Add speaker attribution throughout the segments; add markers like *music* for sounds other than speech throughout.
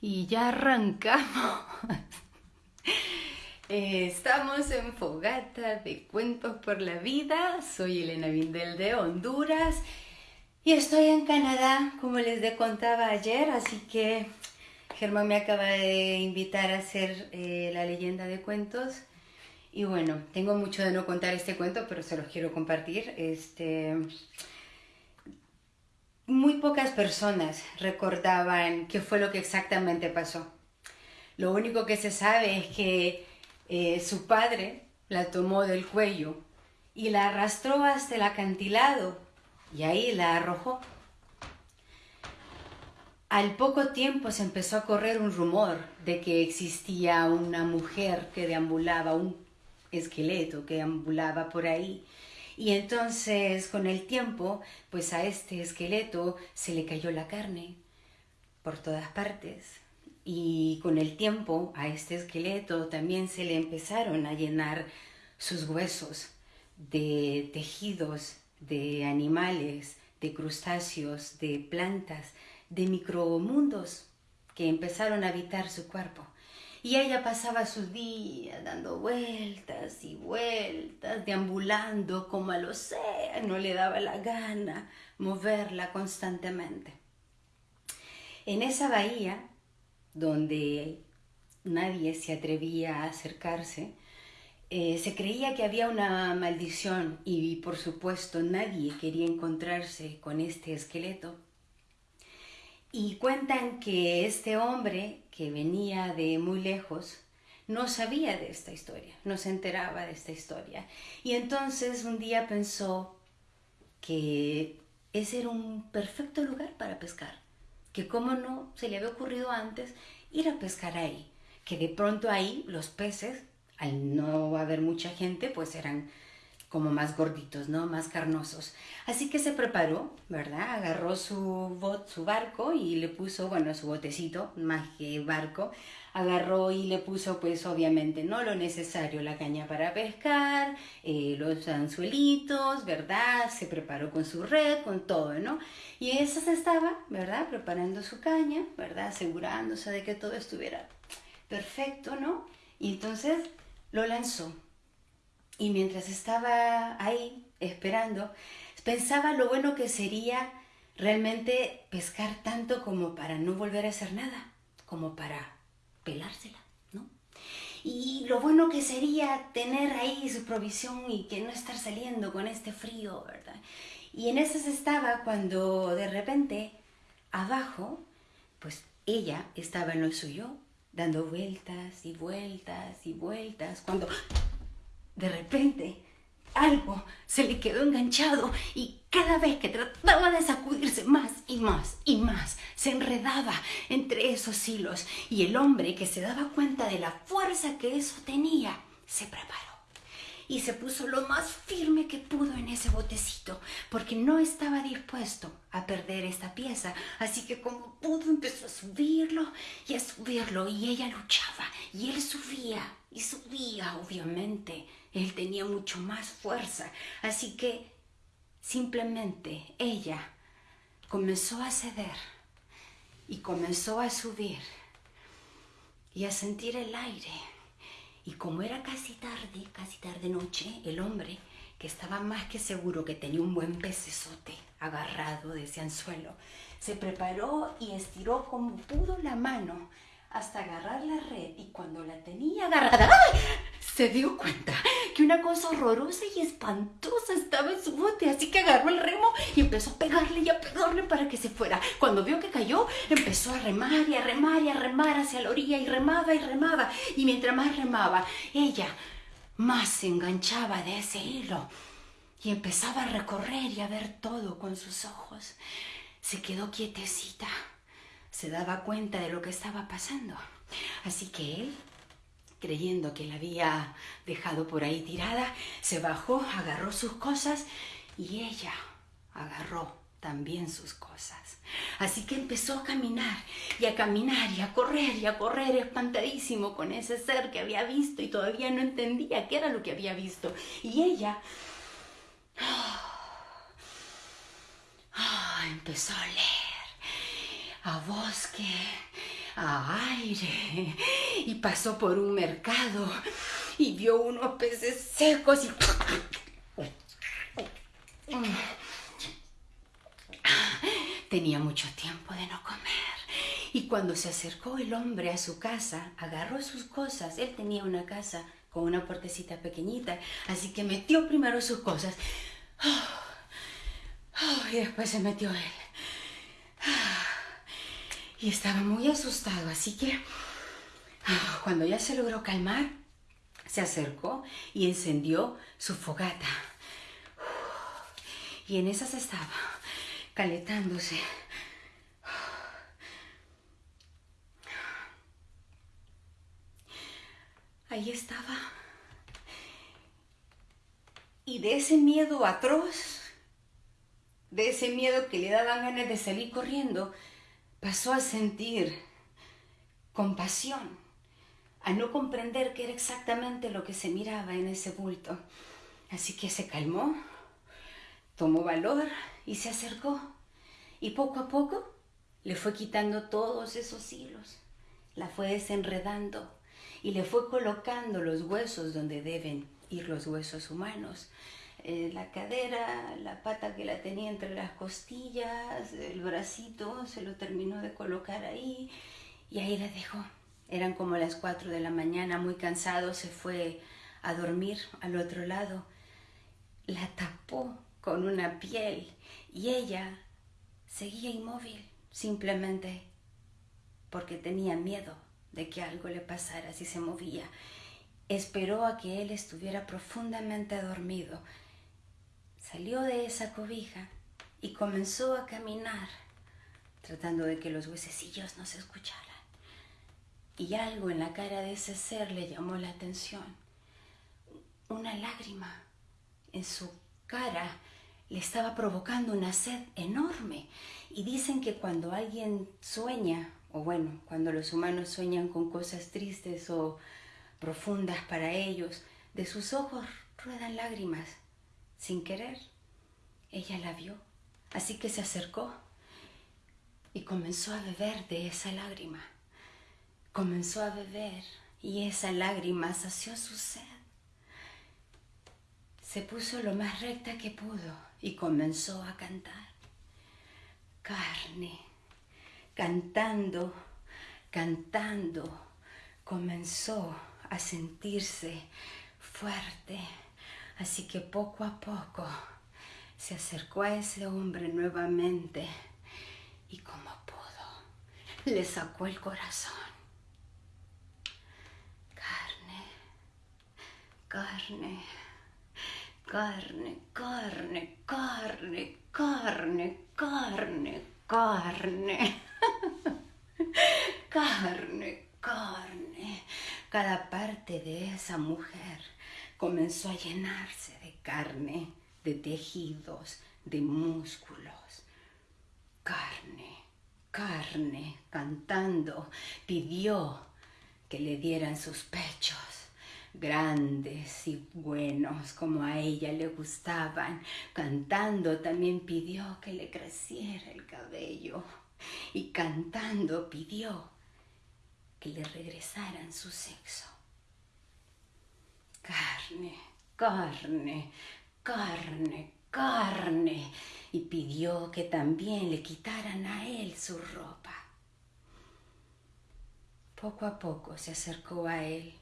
Speaker 1: Y ya arrancamos. *laughs* Eh, estamos en Fogata de Cuentos por la Vida. Soy Elena Vindel de Honduras y estoy en Canadá, como les contaba ayer. Así que Germán me acaba de invitar a hacer eh, la leyenda de cuentos. Y bueno, tengo mucho de no contar este cuento, pero se los quiero compartir. Este muy pocas personas recordaban qué fue lo que exactamente pasó. Lo único que se sabe es que eh, su padre la tomó del cuello y la arrastró hasta el acantilado y ahí la arrojó. Al poco tiempo se empezó a correr un rumor de que existía una mujer que deambulaba, un esqueleto que deambulaba por ahí y entonces con el tiempo, pues a este esqueleto se le cayó la carne por todas partes. Y con el tiempo a este esqueleto también se le empezaron a llenar sus huesos de tejidos, de animales, de crustáceos, de plantas, de micromundos que empezaron a habitar su cuerpo. Y ella pasaba sus días dando vueltas y vueltas, deambulando como al océano, le daba la gana moverla constantemente. En esa bahía, donde nadie se atrevía a acercarse, eh, se creía que había una maldición y por supuesto nadie quería encontrarse con este esqueleto. Y cuentan que este hombre que venía de muy lejos no sabía de esta historia, no se enteraba de esta historia. Y entonces un día pensó que ese era un perfecto lugar para pescar, que como no se le había ocurrido antes ir a pescar ahí, que de pronto ahí los peces, al no haber mucha gente, pues eran como más gorditos, ¿no? Más carnosos. Así que se preparó, ¿verdad? Agarró su, bot, su barco y le puso, bueno, su botecito, más que barco, agarró y le puso, pues obviamente, ¿no? Lo necesario, la caña para pescar, eh, los anzuelitos, ¿verdad? Se preparó con su red, con todo, ¿no? Y esa se estaba, ¿verdad? Preparando su caña, ¿verdad? Asegurándose de que todo estuviera perfecto, ¿no? Y entonces lo lanzó y mientras estaba ahí esperando, pensaba lo bueno que sería realmente pescar tanto como para no volver a hacer nada, como para pelársela, ¿no? Y lo bueno que sería tener ahí su provisión y que no estar saliendo con este frío, ¿verdad? Y en eso estaba cuando de repente abajo, pues ella estaba en lo suyo, dando vueltas y vueltas y vueltas, cuando de repente, algo se le quedó enganchado y cada vez que trataba de sacudirse más y más y más, se enredaba entre esos hilos. Y el hombre que se daba cuenta de la fuerza que eso tenía, se preparó y se puso lo más firme que pudo en ese botecito, porque no estaba dispuesto a perder esta pieza. Así que como pudo empezó a subirlo y a subirlo y ella luchaba y él subía y subía, obviamente. Él tenía mucho más fuerza. Así que simplemente ella comenzó a ceder y comenzó a subir y a sentir el aire y como era casi tarde, casi tarde noche, el hombre, que estaba más que seguro que tenía un buen pecesote agarrado de ese anzuelo, se preparó y estiró como pudo la mano hasta agarrar la red y cuando la tenía agarrada, se dio cuenta una cosa horrorosa y espantosa estaba en su bote, así que agarró el remo y empezó a pegarle y a pegarle para que se fuera. Cuando vio que cayó, empezó a remar y a remar y a remar hacia la orilla y remaba y remaba. Y mientras más remaba, ella más se enganchaba de ese hilo y empezaba a recorrer y a ver todo con sus ojos. Se quedó quietecita se daba cuenta de lo que estaba pasando. Así que él, creyendo que la había dejado por ahí tirada, se bajó, agarró sus cosas y ella agarró también sus cosas. Así que empezó a caminar y a caminar y a correr y a correr espantadísimo con ese ser que había visto y todavía no entendía qué era lo que había visto. Y ella ah, empezó a leer a bosque, a aire, y pasó por un mercado y vio unos peces secos y... Tenía mucho tiempo de no comer. Y cuando se acercó el hombre a su casa, agarró sus cosas. Él tenía una casa con una puertecita pequeñita, así que metió primero sus cosas. y después se metió él. y estaba muy asustado, así que cuando ya se logró calmar, se acercó y encendió su fogata. Y en esas estaba, calentándose. Ahí estaba. Y de ese miedo atroz, de ese miedo que le daban ganas de salir corriendo, pasó a sentir compasión, a no comprender qué era exactamente lo que se miraba en ese bulto. Así que se calmó, tomó valor y se acercó. Y poco a poco le fue quitando todos esos hilos, la fue desenredando y le fue colocando los huesos donde deben ir los huesos humanos. Eh, la cadera, la pata que la tenía entre las costillas, el bracito, se lo terminó de colocar ahí y ahí la dejó. Eran como las 4 de la mañana, muy cansado, se fue a dormir al otro lado. La tapó con una piel y ella seguía inmóvil, simplemente porque tenía miedo de que algo le pasara si se movía. Esperó a que él estuviera profundamente dormido. Salió de esa cobija y comenzó a caminar, tratando de que los huesecillos no se escucharan. Y algo en la cara de ese ser le llamó la atención. Una lágrima en su cara le estaba provocando una sed enorme. Y dicen que cuando alguien sueña o bueno, cuando los humanos sueñan con cosas tristes o profundas para ellos, de sus ojos ruedan lágrimas. Sin querer, ella la vio, así que se acercó y comenzó a beber de esa lágrima. Comenzó a beber y esa lágrima sació su sed. Se puso lo más recta que pudo y comenzó a cantar. Carne cantando, cantando, comenzó a sentirse fuerte. Así que poco a poco se acercó a ese hombre nuevamente y como pudo, le sacó el corazón. Carne, carne, carne, carne, carne, carne, carne, carne *laughs* carne, carne. Cada parte de esa mujer comenzó a llenarse de carne, de tejidos, de músculos. Carne, carne, cantando, pidió que le dieran sus pechos grandes y buenos como a ella le gustaban. Cantando también pidió que le creciera el cabello y cantando pidió que le regresaran su sexo. Carne, carne, carne, carne. Y pidió que también le quitaran a él su ropa. Poco a poco se acercó a él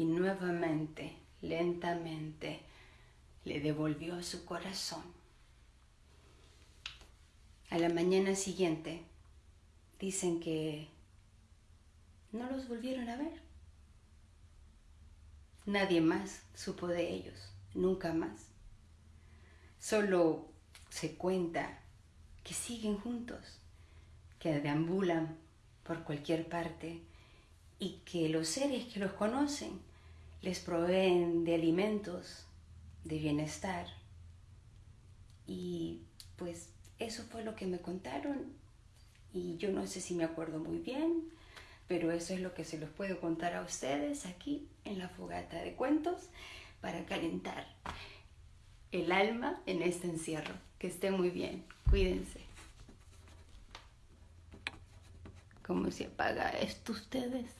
Speaker 1: y nuevamente, lentamente, le devolvió su corazón. A la mañana siguiente dicen que no los volvieron a ver. Nadie más supo de ellos, nunca más. Solo se cuenta que siguen juntos, que deambulan por cualquier parte y que los seres que los conocen les proveen de alimentos, de bienestar. Y pues eso fue lo que me contaron y yo no sé si me acuerdo muy bien, pero eso es lo que se los puedo contar a ustedes aquí en la fogata de cuentos para calentar el alma en este encierro. Que esté muy bien, cuídense. ¿Cómo se apaga esto ustedes?